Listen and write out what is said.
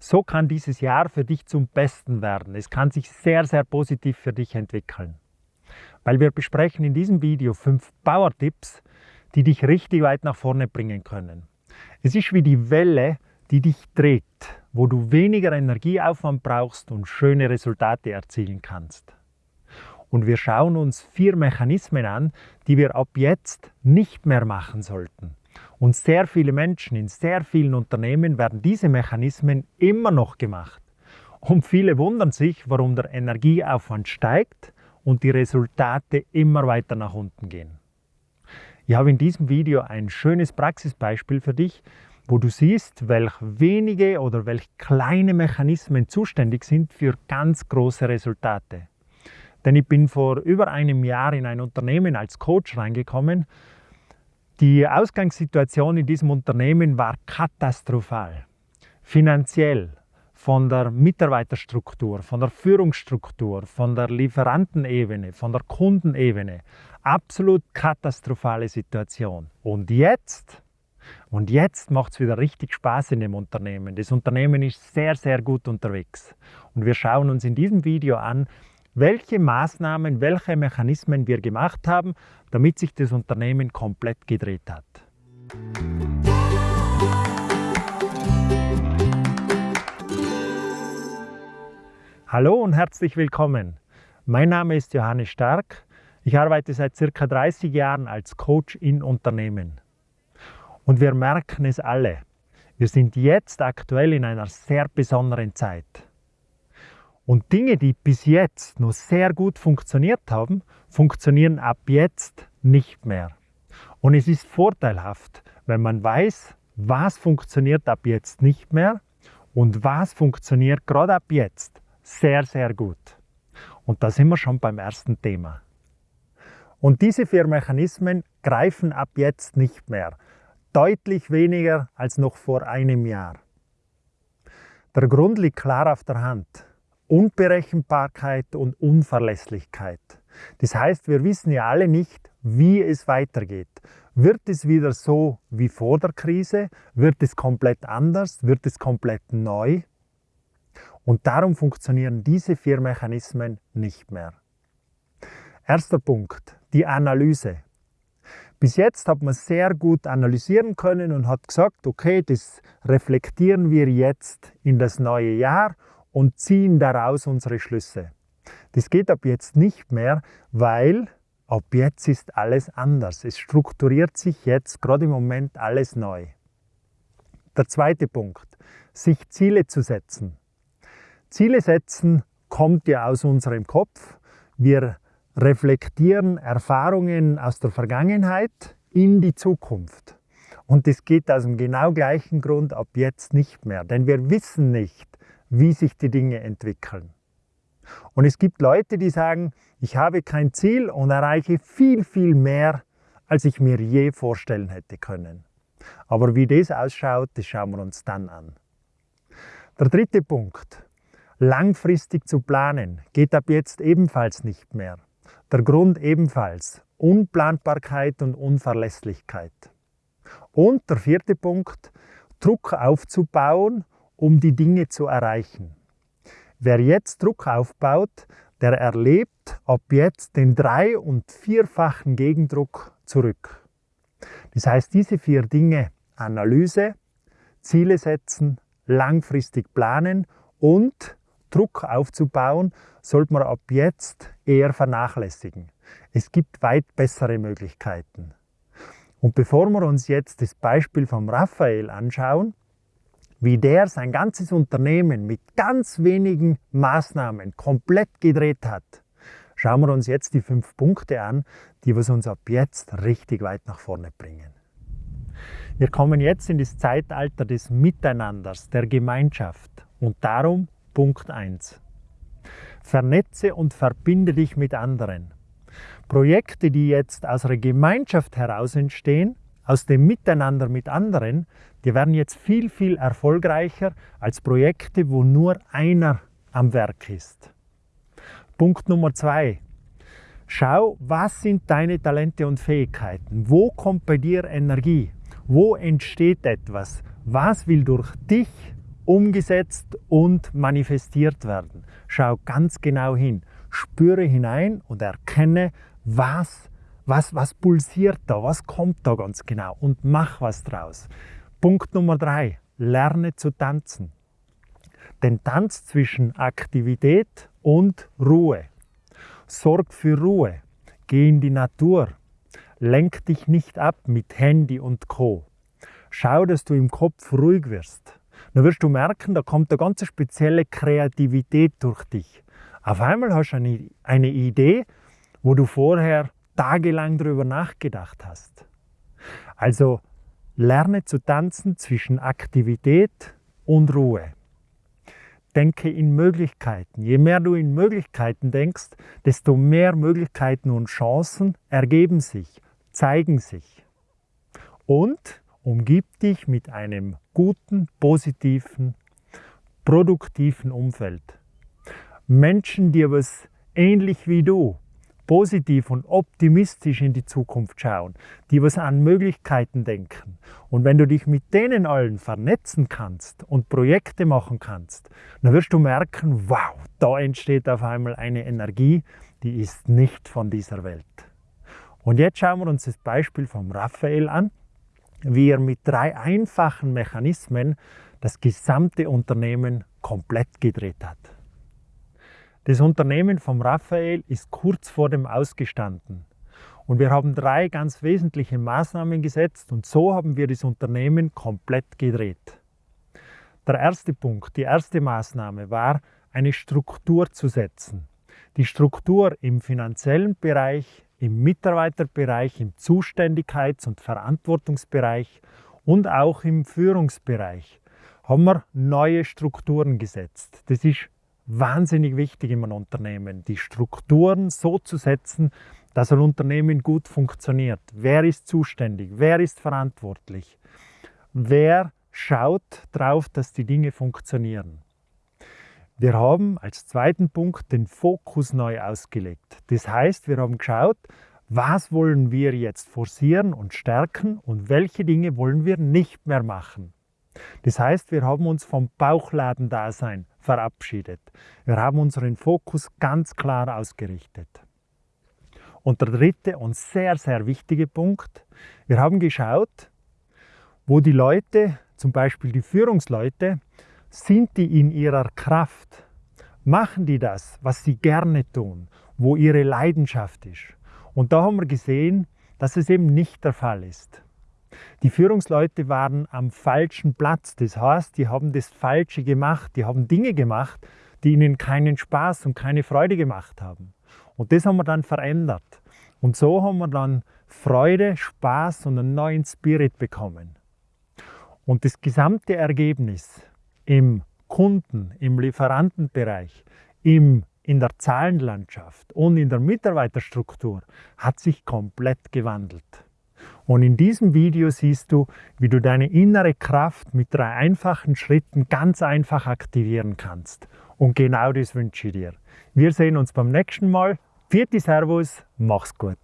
So kann dieses Jahr für dich zum Besten werden. Es kann sich sehr, sehr positiv für dich entwickeln. Weil wir besprechen in diesem Video fünf Power-Tipps, die dich richtig weit nach vorne bringen können. Es ist wie die Welle, die dich dreht, wo du weniger Energieaufwand brauchst und schöne Resultate erzielen kannst. Und wir schauen uns vier Mechanismen an, die wir ab jetzt nicht mehr machen sollten. Und sehr viele Menschen in sehr vielen Unternehmen werden diese Mechanismen immer noch gemacht. Und viele wundern sich, warum der Energieaufwand steigt und die Resultate immer weiter nach unten gehen. Ich habe in diesem Video ein schönes Praxisbeispiel für dich, wo du siehst, welch wenige oder welch kleine Mechanismen zuständig sind für ganz große Resultate. Denn ich bin vor über einem Jahr in ein Unternehmen als Coach reingekommen. Die Ausgangssituation in diesem Unternehmen war katastrophal. Finanziell, von der Mitarbeiterstruktur, von der Führungsstruktur, von der Lieferantenebene, von der Kundenebene. Absolut katastrophale Situation. Und jetzt, und jetzt macht es wieder richtig Spaß in dem Unternehmen. Das Unternehmen ist sehr, sehr gut unterwegs. Und wir schauen uns in diesem Video an, welche Maßnahmen, welche Mechanismen wir gemacht haben, damit sich das Unternehmen komplett gedreht hat. Hallo und herzlich willkommen. Mein Name ist Johannes Stark. Ich arbeite seit circa 30 Jahren als Coach in Unternehmen. Und wir merken es alle. Wir sind jetzt aktuell in einer sehr besonderen Zeit. Und Dinge, die bis jetzt noch sehr gut funktioniert haben, funktionieren ab jetzt nicht mehr. Und es ist vorteilhaft, wenn man weiß, was funktioniert ab jetzt nicht mehr und was funktioniert gerade ab jetzt sehr, sehr gut. Und da sind wir schon beim ersten Thema. Und diese vier Mechanismen greifen ab jetzt nicht mehr. Deutlich weniger als noch vor einem Jahr. Der Grund liegt klar auf der Hand. Unberechenbarkeit und Unverlässlichkeit. Das heißt, wir wissen ja alle nicht, wie es weitergeht. Wird es wieder so wie vor der Krise? Wird es komplett anders? Wird es komplett neu? Und darum funktionieren diese vier Mechanismen nicht mehr. Erster Punkt, die Analyse. Bis jetzt hat man sehr gut analysieren können und hat gesagt, okay, das reflektieren wir jetzt in das neue Jahr und ziehen daraus unsere Schlüsse. Das geht ab jetzt nicht mehr, weil ab jetzt ist alles anders. Es strukturiert sich jetzt gerade im Moment alles neu. Der zweite Punkt, sich Ziele zu setzen. Ziele setzen kommt ja aus unserem Kopf. Wir reflektieren Erfahrungen aus der Vergangenheit in die Zukunft. Und das geht aus dem genau gleichen Grund ab jetzt nicht mehr. Denn wir wissen nicht, wie sich die Dinge entwickeln. Und es gibt Leute, die sagen, ich habe kein Ziel und erreiche viel, viel mehr, als ich mir je vorstellen hätte können. Aber wie das ausschaut, das schauen wir uns dann an. Der dritte Punkt. Langfristig zu planen geht ab jetzt ebenfalls nicht mehr. Der Grund ebenfalls Unplanbarkeit und Unverlässlichkeit. Und der vierte Punkt, Druck aufzubauen um die Dinge zu erreichen. Wer jetzt Druck aufbaut, der erlebt ab jetzt den drei- und vierfachen Gegendruck zurück. Das heißt, diese vier Dinge, Analyse, Ziele setzen, langfristig planen und Druck aufzubauen, sollte man ab jetzt eher vernachlässigen. Es gibt weit bessere Möglichkeiten. Und bevor wir uns jetzt das Beispiel von Raphael anschauen, wie der sein ganzes Unternehmen mit ganz wenigen Maßnahmen komplett gedreht hat, schauen wir uns jetzt die fünf Punkte an, die was uns ab jetzt richtig weit nach vorne bringen. Wir kommen jetzt in das Zeitalter des Miteinanders, der Gemeinschaft und darum Punkt 1. Vernetze und verbinde dich mit anderen. Projekte, die jetzt aus einer Gemeinschaft heraus entstehen, aus dem Miteinander mit anderen, die werden jetzt viel, viel erfolgreicher als Projekte, wo nur einer am Werk ist. Punkt Nummer zwei. Schau, was sind deine Talente und Fähigkeiten? Wo kommt bei dir Energie? Wo entsteht etwas? Was will durch dich umgesetzt und manifestiert werden. Schau ganz genau hin, spüre hinein und erkenne, was, was, was pulsiert da, was kommt da ganz genau und mach was draus. Punkt Nummer drei, lerne zu tanzen. Den Tanz zwischen Aktivität und Ruhe. Sorg für Ruhe. Geh in die Natur. Lenk dich nicht ab mit Handy und Co. Schau, dass du im Kopf ruhig wirst. Dann wirst du merken, da kommt eine ganz spezielle Kreativität durch dich. Auf einmal hast du eine, eine Idee, wo du vorher tagelang darüber nachgedacht hast. Also lerne zu tanzen zwischen Aktivität und Ruhe. Denke in Möglichkeiten. Je mehr du in Möglichkeiten denkst, desto mehr Möglichkeiten und Chancen ergeben sich, zeigen sich. Und umgib dich mit einem guten, positiven, produktiven Umfeld. Menschen, die was ähnlich wie du positiv und optimistisch in die Zukunft schauen, die was an Möglichkeiten denken. Und wenn du dich mit denen allen vernetzen kannst und Projekte machen kannst, dann wirst du merken, wow, da entsteht auf einmal eine Energie, die ist nicht von dieser Welt. Und jetzt schauen wir uns das Beispiel vom Raphael an, wie er mit drei einfachen Mechanismen das gesamte Unternehmen komplett gedreht hat. Das Unternehmen vom Raphael ist kurz vor dem Ausgestanden. Und wir haben drei ganz wesentliche Maßnahmen gesetzt und so haben wir das Unternehmen komplett gedreht. Der erste Punkt, die erste Maßnahme war, eine Struktur zu setzen. Die Struktur im finanziellen Bereich, im Mitarbeiterbereich, im Zuständigkeits- und Verantwortungsbereich und auch im Führungsbereich haben wir neue Strukturen gesetzt. Das ist wahnsinnig wichtig in einem Unternehmen, die Strukturen so zu setzen, dass ein Unternehmen gut funktioniert. Wer ist zuständig? Wer ist verantwortlich? Wer schaut darauf, dass die Dinge funktionieren? Wir haben als zweiten Punkt den Fokus neu ausgelegt. Das heißt, wir haben geschaut, was wollen wir jetzt forcieren und stärken und welche Dinge wollen wir nicht mehr machen. Das heißt, wir haben uns vom Bauchladendasein verabschiedet. Wir haben unseren Fokus ganz klar ausgerichtet. Und der dritte und sehr, sehr wichtige Punkt, wir haben geschaut, wo die Leute, zum Beispiel die Führungsleute, sind die in ihrer Kraft? Machen die das, was sie gerne tun, wo ihre Leidenschaft ist? Und da haben wir gesehen, dass es eben nicht der Fall ist. Die Führungsleute waren am falschen Platz. Das heißt, die haben das Falsche gemacht. Die haben Dinge gemacht, die ihnen keinen Spaß und keine Freude gemacht haben. Und das haben wir dann verändert. Und so haben wir dann Freude, Spaß und einen neuen Spirit bekommen. Und das gesamte Ergebnis im Kunden, im Lieferantenbereich, im, in der Zahlenlandschaft und in der Mitarbeiterstruktur hat sich komplett gewandelt. Und in diesem Video siehst du, wie du deine innere Kraft mit drei einfachen Schritten ganz einfach aktivieren kannst. Und genau das wünsche ich dir. Wir sehen uns beim nächsten Mal. Vierte Servus, mach's gut.